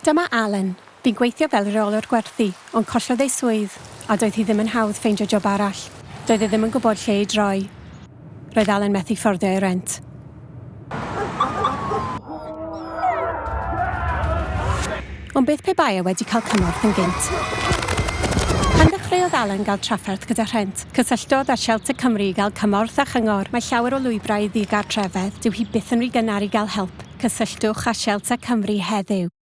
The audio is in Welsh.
Dyma Alan. Fi'n gweithio fel reolwr gwerthu, ond collodd ei swydd, a doedd hi ddim yn hawdd ffeindio job arall. Doedd e ddim yn gwybod lle i droi. Roedd Alan methu fforddio ei rent. Ond beth pe bai e wedi cael cymorth yn gynt? Pan ddechreuodd Alan gael trafferth gyda rhent, cysylltodd â Shelter Cymru i gael cymorth a chyngor mae llawer o lwybrau i ddigartrefedd dyw hi byth yn rhy gynnar i gael help. Cysylltwch â Shelter Cymru heddiw.